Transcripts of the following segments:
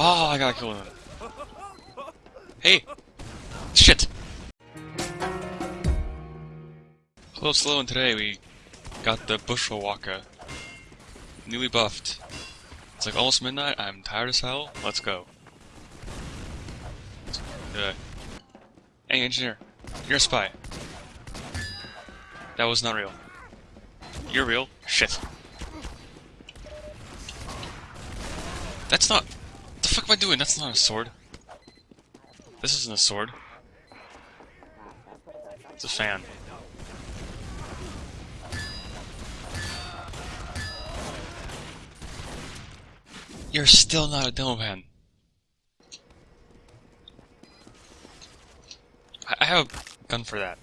Oh, I gotta kill him. Hey! Shit! Hello, Slow, and today we got the Bushwacka. Newly buffed. It's like almost midnight, I'm tired as hell, let's go. Uh, hey, engineer, you're a spy. That was not real. You're real? Shit. That's not... What am I doing? That's not a sword. This isn't a sword. It's a fan. You're still not a demo. I, I have a gun for that.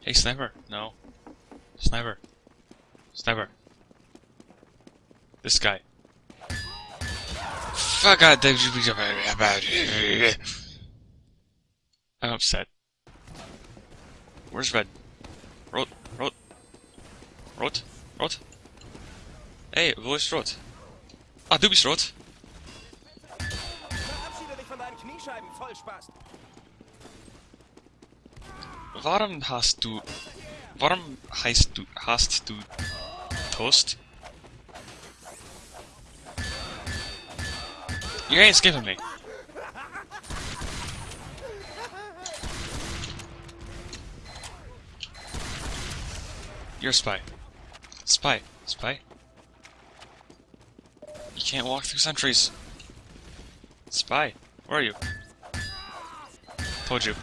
Hey, sniper. No. Sniper. Sniper. This guy. Fuck God, I'm upset. Where's Red? Rot, Rot, Rot, Rot. Hey, wo Rot? Ah, du bist Rot. Verabschiede dich von deinen Kniescheiben. Warum hast du... Warum heißt du... Hast du... Toast? You ain't skipping me. You're a spy. Spy. Spy. You can't walk through sentries. Spy. Where are you? Told you.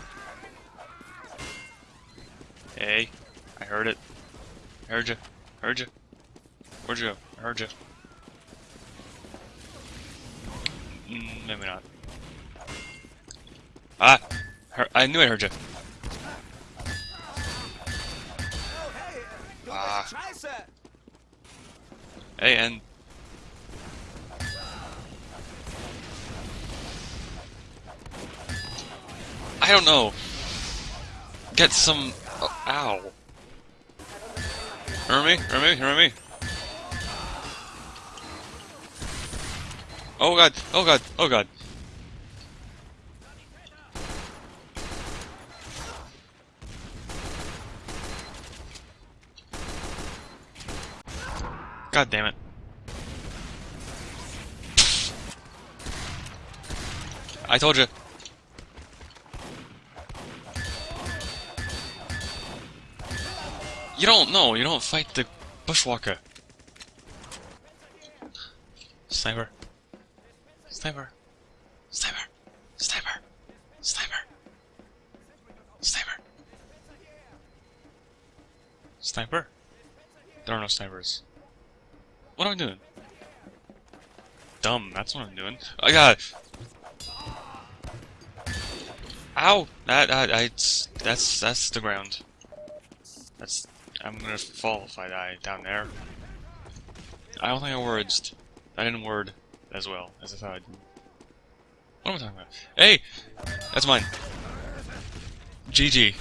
Hey. I heard it. I heard you. Heard you. Where'd you go? I heard you. Mm, maybe not. Ah! Her I knew I heard you. Ah. Hey, and... I don't know. Get some... Oh, ow. Remember me? Remember me? Remember me? Oh god, oh god, oh god. God damn it. I told you. You don't know, you don't fight the Bushwacka. Sniper. Sniper. Sniper. Sniper. Sniper. Sniper. Sniper? There are no snipers. What am I doing? Dumb, that's what I'm doing. I got Ow! That, I, it's- that's, that's the ground. That's, I'm gonna fall if I die down there. I don't think I worded. I didn't word as well as I thought I did. What am I talking about? Hey! That's mine. GG.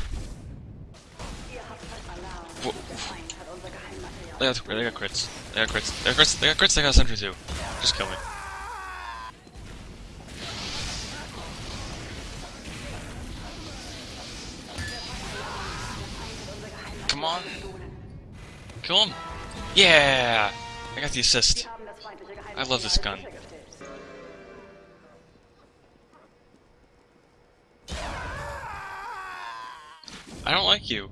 They got, they got crits. They got crits. They got crits. They got crits. They got sentry too. Just kill me. Come on. Kill him. Yeah! I got the assist. I love this gun. I don't like you.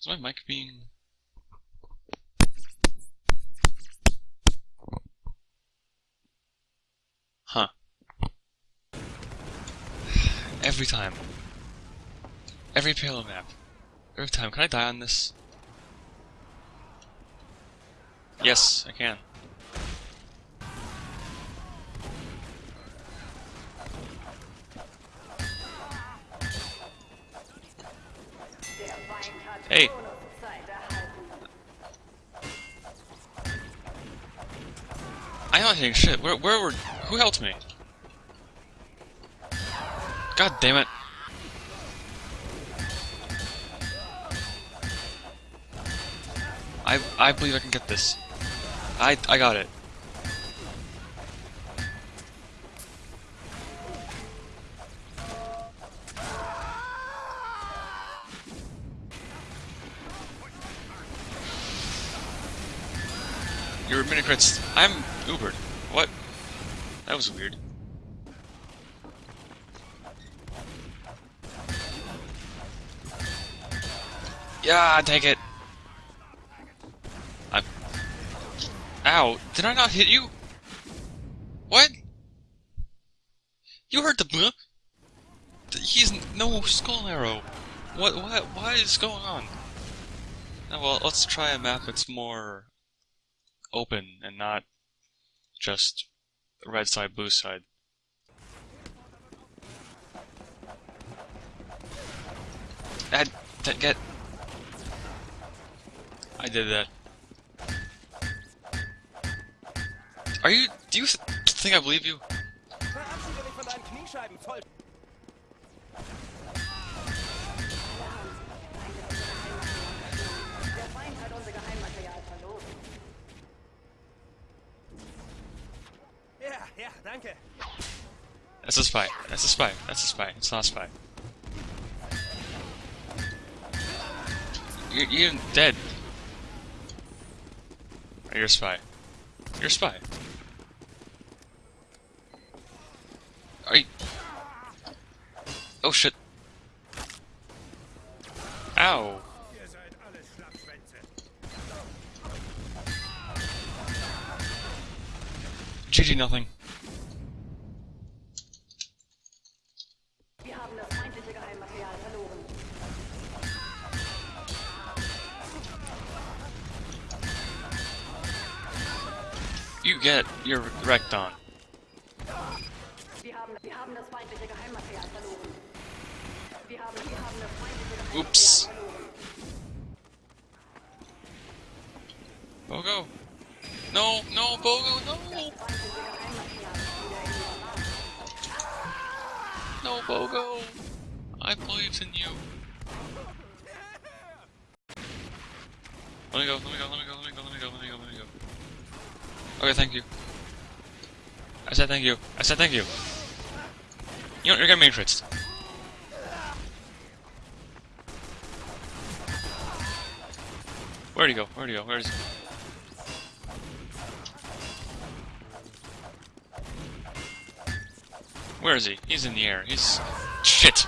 Is my mic being... Huh. Every time. Every Palo map. Every time. Can I die on this? Yes, I can. Shit. Where, where were... Who helped me? God damn it. I, I believe I can get this. I I got it. Your mini crits. I'm Ubered. That was weird. Yeah, take it. I'm. Ow! Did I not hit you? What? You heard the. He's no skull arrow. What? What? What is going on? Oh, well, let's try a map that's more open and not just red side, blue side. Add, t- get. I did that. Are you? Do you th think I believe you? That's a spy. That's a spy. That's a spy. It's not a spy. You're, you're dead. You're a spy. You're a spy. Are you... Oh shit. Ow. GG nothing. Wir haben das feindliche Geheimmaterial verloren. You get your wrecked on. Wir haben, wir haben das feindliche Geheimmaterial verloren. Wir haben, wir haben das feindliche Geheimmaterial Ups. verloren. Bogo. No, no, Bogo, no. Bogo. I believed in you. Let me go, let me go, let me go, let me go, let me go, let me go, let me go. Okay, thank you. I said thank you. I said thank you. You know, you're getting matrixed. Where'd he go? Where'd he go? Where is he? Where is he? He's in the air. He's... Shit!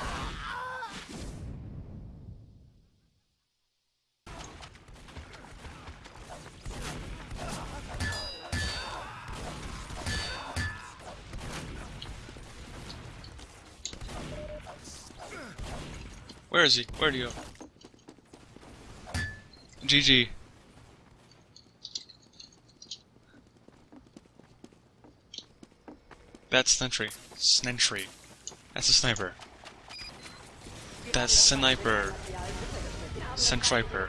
Where is he? Where'd he go? GG. That's Sentry. Sentry. That's a sniper. That's sniper. Geheimmaterial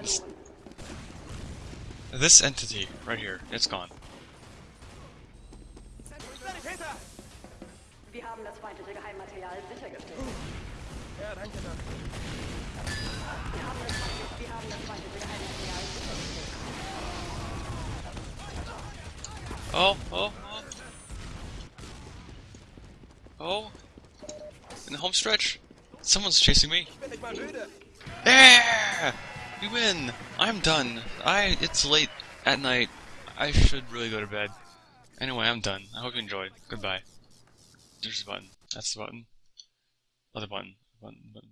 This, this entity right here, it's gone. Sanitäter! Wir haben das feindliche Geheimmaterial sichergestellt. Ja, danke, Doc. Wir haben das feindliche, wir haben das feindliche Geheimmaterial sichergestellt. Oh, oh, oh. In the home stretch. Someone's chasing me. Yeah! We win! I'm done. I it's late at night. I should really go to bed. Anyway, I'm done. I hope you enjoyed. Goodbye. There's the button. That's the button. Other. Button, button, button.